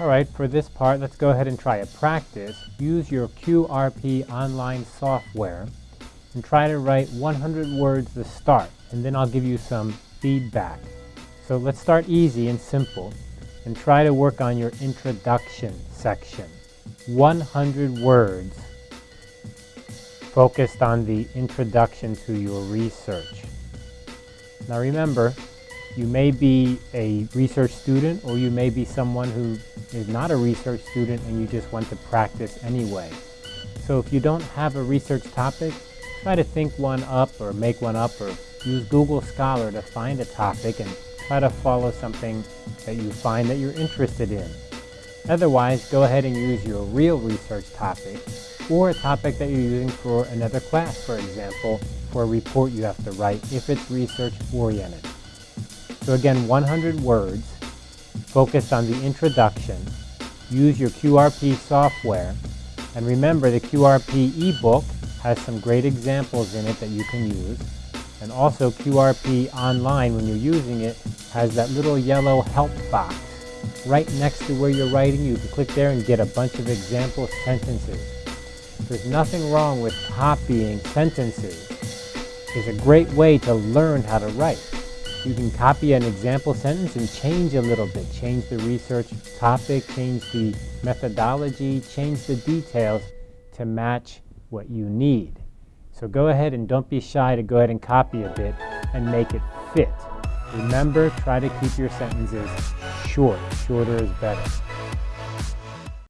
Alright, for this part, let's go ahead and try a practice. Use your QRP online software and try to write 100 words to start, and then I'll give you some feedback. So let's start easy and simple and try to work on your introduction section. 100 words focused on the introduction to your research. Now remember, you may be a research student or you may be someone who is not a research student and you just want to practice anyway. So if you don't have a research topic, try to think one up or make one up or use Google Scholar to find a topic and try to follow something that you find that you're interested in. Otherwise, go ahead and use your real research topic or a topic that you're using for another class, for example, for a report you have to write if it's research oriented. So again, 100 words, focused on the introduction, use your QRP software, and remember the QRP ebook has some great examples in it that you can use. And also QRP online, when you're using it, has that little yellow help box right next to where you're writing. You can click there and get a bunch of example sentences. There's nothing wrong with copying sentences. It's a great way to learn how to write. You can copy an example sentence and change a little bit. Change the research topic, change the methodology, change the details to match what you need. So go ahead and don't be shy to go ahead and copy a bit and make it fit. Remember, try to keep your sentences short. Shorter is better.